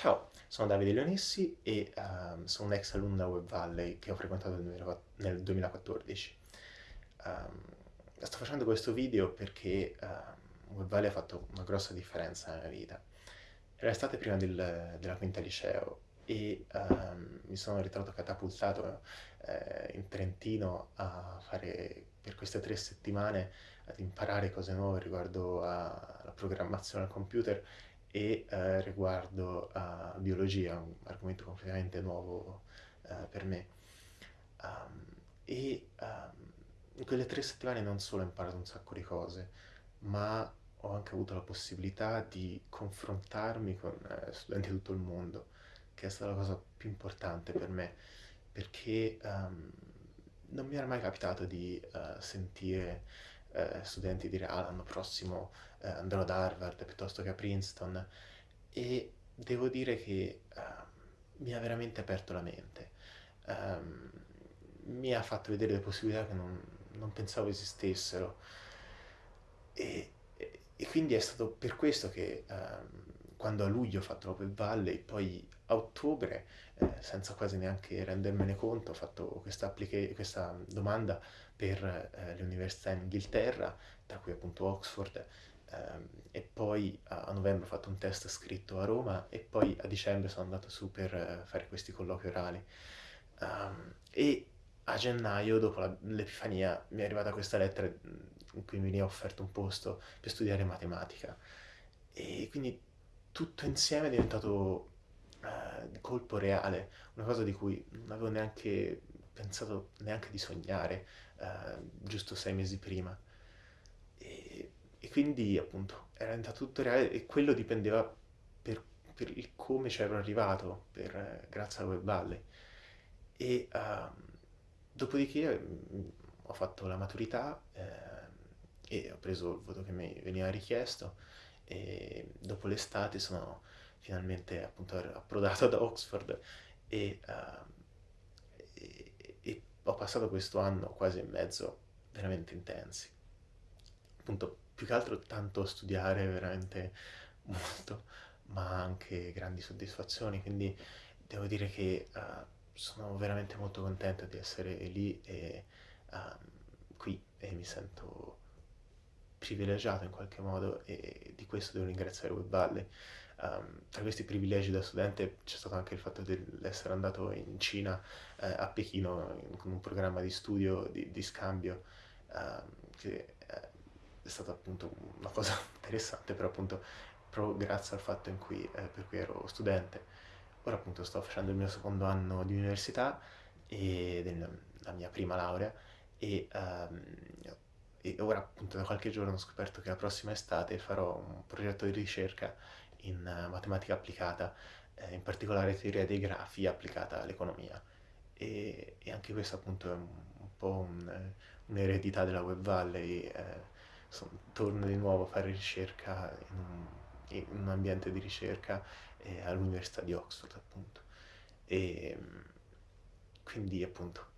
Ciao, sono Davide Leonessi e ehm, sono un ex alunno da Web Valley che ho frequentato nel 2004 nel 2014. Ehm, sto facendo questo video perché ehm, Web Valley ha fatto una grossa differenza nella mia vita. Era l'estate prima del- della quinta liceo e mi sono ritrovato catapultato eh, in Trentino a fare per queste tre settimane ad imparare cose nuove riguardo alla programmazione al computer e eh, riguardo a biologia, un argomento completamente nuovo eh, per me. Um, e um, in quelle tre settimane non solo ho imparato un sacco di cose, ma ho anche avuto la possibilità di confrontarmi con eh, studenti di tutto il mondo, che è stata la cosa più importante per me, perché um, non mi era mai capitato di uh, sentire uh, studenti dire ah l'anno prossimo uh, andrò ad Harvard piuttosto che a Princeton e devo dire che mi ha veramente aperto la mente. Um, mi ha fatto vedere le possibilità che non, non pensavo esistessero e, e, e, quindi è stato per questo che um, quando a luglio ho fatto l'Open Valley, poi a ottobre, eh, senza quasi neanche rendermene conto, ho fatto questa, questa domanda per eh, le università in Inghilterra, tra cui appunto Oxford, ehm, e poi a, a, novembre ho fatto un test scritto a Roma e poi a dicembre sono andato su per eh, fare questi colloqui orali. Um, e a gennaio, dopo l'Epifania, mi è arrivata questa lettera in cui mi veniva offerto un posto per studiare matematica. E quindi tutto insieme è diventato uh, colpo reale, una cosa di cui non avevo neanche pensato neanche di sognare uh, giusto sei mesi prima. E, e, quindi appunto era diventato tutto reale e quello dipendeva per, per il come ci ero arrivato per, uh, grazie alla Web Valley. E uh, dopodiché mh, ho fatto la maturità e ho preso il voto che mi veniva richiesto e dopo l'estate sono finalmente appunto approdato ad Oxford e, uh, e, e, ho passato questo anno quasi e mezzo veramente intensi. Appunto, più che altro tanto studiare, veramente molto, ma anche grandi soddisfazioni, quindi devo dire che uh, sono veramente molto contento di essere lì e uh, qui e mi sento privilegiato in qualche modo e di questo devo ringraziare Web Valley. Um, tra questi privilegi da studente c'è stato anche il fatto di essere andato in Cina, eh, a Pechino, in, con un programma di studio, di, di scambio, um, che eh, è stata appunto una cosa interessante, però appunto proprio grazie al fatto cui, eh, per cui ero studente. Ora appunto sto facendo il mio secondo anno di università e la mia prima laurea e um, e ora appunto da qualche giorno ho scoperto che la prossima estate farò un progetto di ricerca in uh, matematica applicata, eh, in particolare teoria dei grafi applicata all'economia. E, e, anche questo appunto è un, un po' un, un'eredità della Web Valley, eh, son, torno di nuovo a fare ricerca in un, in un ambiente di ricerca eh, all'Università di Oxford appunto. E quindi appunto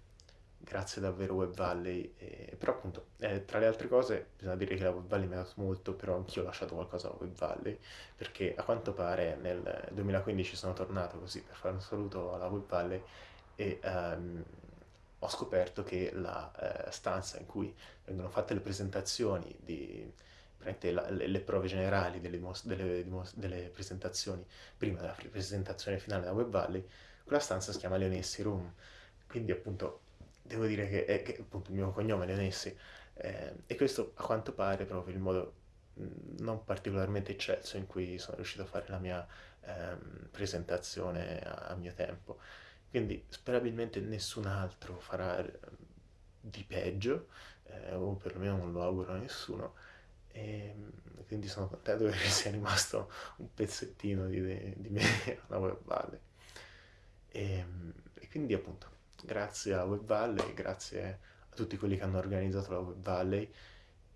grazie davvero Web Valley, e, però appunto eh, tra le altre cose bisogna dire che la Web Valley mi ha dato molto, però anch'io ho lasciato qualcosa a Web Valley, perché a quanto pare nel 2015 sono tornato così per fare un saluto alla Web Valley e um, ho scoperto che la uh, stanza in cui vengono fatte le presentazioni di la, le, le, prove generali delle, delle, delle, presentazioni prima della presentazione finale da Web Valley, quella stanza si chiama Leonessi Room, quindi appunto devo dire che è che, appunto il mio cognome Leonessi eh, e questo a quanto pare proprio il modo non particolarmente eccelso in cui sono riuscito a fare la mia ehm, presentazione a, a, mio tempo. Quindi sperabilmente nessun altro farà ehm, di peggio eh, o perlomeno non lo auguro a nessuno e ehm, quindi sono contento che sia rimasto un pezzettino di, di me alla Web Valley e, ehm, e quindi appunto grazie a Web Valley, grazie a tutti quelli che hanno organizzato la Web Valley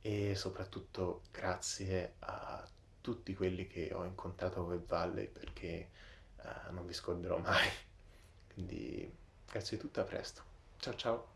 e soprattutto grazie a tutti quelli che ho incontrato a Web Valley perché uh, non vi scorderò mai. Quindi grazie di tutto, a presto. Ciao ciao!